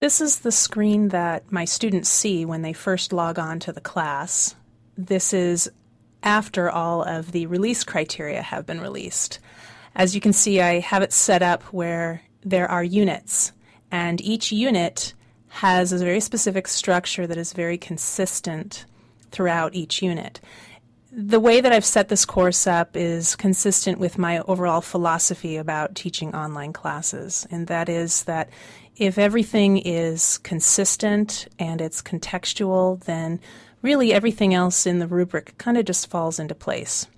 This is the screen that my students see when they first log on to the class. This is after all of the release criteria have been released. As you can see, I have it set up where there are units, and each unit has a very specific structure that is very consistent throughout each unit. The way that I've set this course up is consistent with my overall philosophy about teaching online classes, and that is that if everything is consistent and it's contextual, then really everything else in the rubric kind of just falls into place.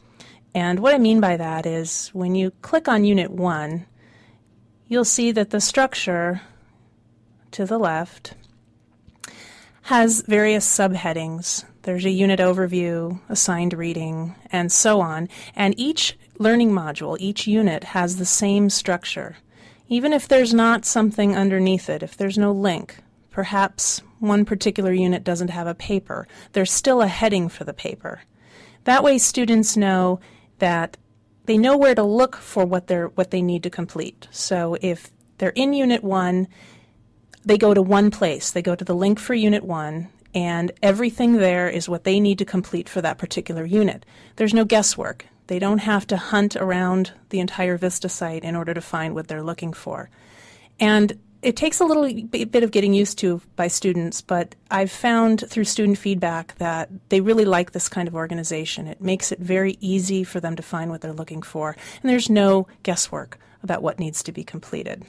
And what I mean by that is when you click on Unit 1, you'll see that the structure to the left has various subheadings. There's a unit overview, assigned reading, and so on. And each learning module, each unit has the same structure. Even if there's not something underneath it, if there's no link, perhaps one particular unit doesn't have a paper, there's still a heading for the paper. That way students know that they know where to look for what they're what they need to complete. So if they're in unit 1 they go to one place. They go to the link for Unit 1, and everything there is what they need to complete for that particular unit. There's no guesswork. They don't have to hunt around the entire Vista site in order to find what they're looking for. And it takes a little bit of getting used to by students, but I've found through student feedback that they really like this kind of organization. It makes it very easy for them to find what they're looking for, and there's no guesswork about what needs to be completed.